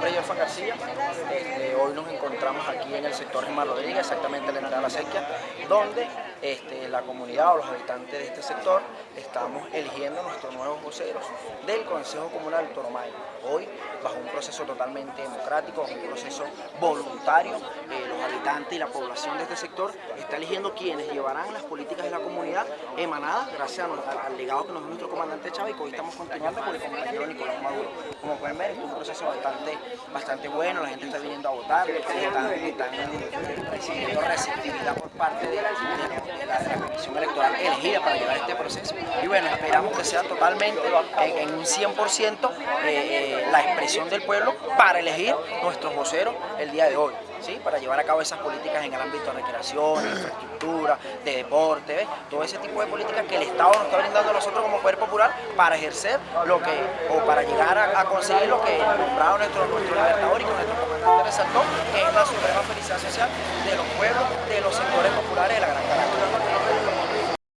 nombre es García. Este, hoy nos encontramos aquí en el sector Germán Rodríguez, exactamente en la entrada de la sequía, donde este, la comunidad o los habitantes de este sector estamos eligiendo nuestros nuevos voceros del Consejo Comunal Toromayo. Hoy, bajo un proceso totalmente democrático, bajo un proceso voluntario, eh, los habitantes y la población de este sector está eligiendo quienes llevarán las políticas de la comunidad emanadas gracias al, legado que nos dio nuestro comandante Chávez y hoy estamos continuando con el compañero Nicolás Maduro. Como pueden ver, es un proceso bastante, bastante bueno, la gente está viniendo a votar, están, están receptividad por parte de la, Comisión Electoral elegida para llevar este proceso. Y bueno, esperamos que sea totalmente, en, un 100%, eh, eh, la expresión del pueblo para elegir nuestros voceros el día de hoy. ¿Sí? para llevar a cabo esas políticas en el ámbito de recreación, de infraestructura, de deporte, todo ese tipo de políticas que el Estado nos está brindando a nosotros como Poder Popular para ejercer lo que, o para llegar a, conseguir lo que nombrado nuestro, nuestro libertador y con nuestro resaltó que es la soberana felicidad social de los pueblos, de los sectores populares de la gran